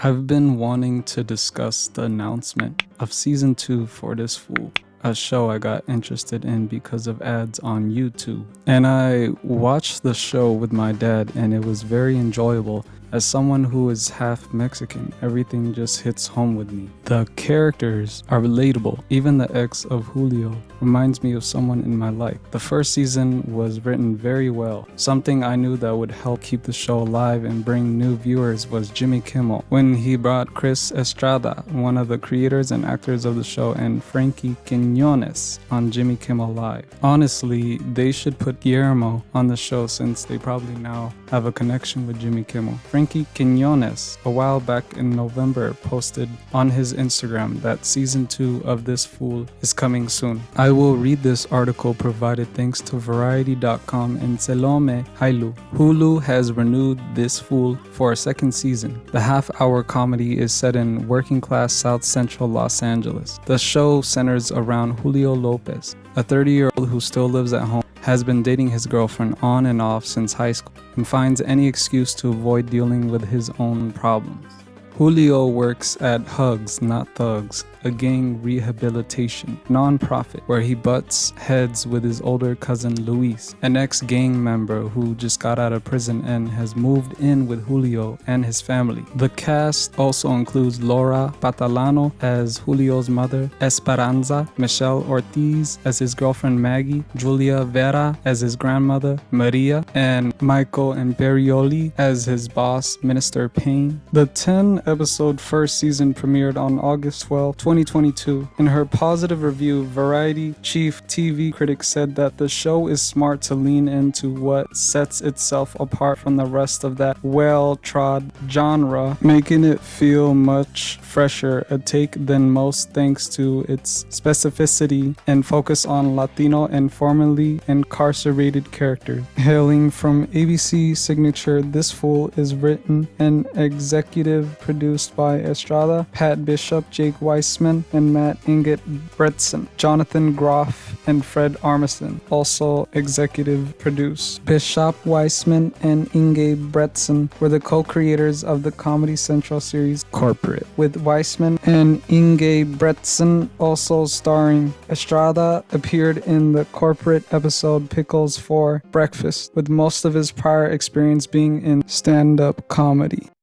I've been wanting to discuss the announcement of season 2 for this fool, a show I got interested in because of ads on YouTube. And I watched the show with my dad and it was very enjoyable as someone who is half Mexican, everything just hits home with me. The characters are relatable. Even the ex of Julio reminds me of someone in my life. The first season was written very well. Something I knew that would help keep the show alive and bring new viewers was Jimmy Kimmel. When he brought Chris Estrada, one of the creators and actors of the show, and Frankie Quinones on Jimmy Kimmel Live. Honestly, they should put Guillermo on the show since they probably now have a connection with Jimmy Kimmel. Frankie Quinones, a while back in November, posted on his Instagram that season 2 of This Fool is coming soon. I will read this article provided thanks to Variety.com and Selome Hailu. Hulu has renewed This Fool for a second season. The half hour comedy is set in working class South Central Los Angeles. The show centers around Julio Lopez, a 30 year old who still lives at home has been dating his girlfriend on and off since high school and finds any excuse to avoid dealing with his own problems. Julio works at Hugs Not Thugs, a gang rehabilitation nonprofit where he butts heads with his older cousin Luis, an ex gang member who just got out of prison and has moved in with Julio and his family. The cast also includes Laura Patalano as Julio's mother, Esperanza, Michelle Ortiz as his girlfriend Maggie, Julia Vera as his grandmother, Maria, and Michael Imperioli as his boss, Minister Payne. The 10 episode first season premiered on August 12, 2022. In her positive review, Variety chief TV critic said that the show is smart to lean into what sets itself apart from the rest of that well trod genre, making it feel much fresher, a take than most thanks to its specificity and focus on Latino and formerly incarcerated characters. Hailing from ABC Signature, This Fool is written and executive produced by Estrada, Pat Bishop, Jake Weiss and Matt Inget Bretson, Jonathan Groff, and Fred Armisen also executive produced. Bishop Weisman and Inge Bretson were the co-creators of the Comedy Central series Corporate, with Weisman and Inge Bretson also starring. Estrada appeared in the Corporate episode Pickles for Breakfast, with most of his prior experience being in stand-up comedy.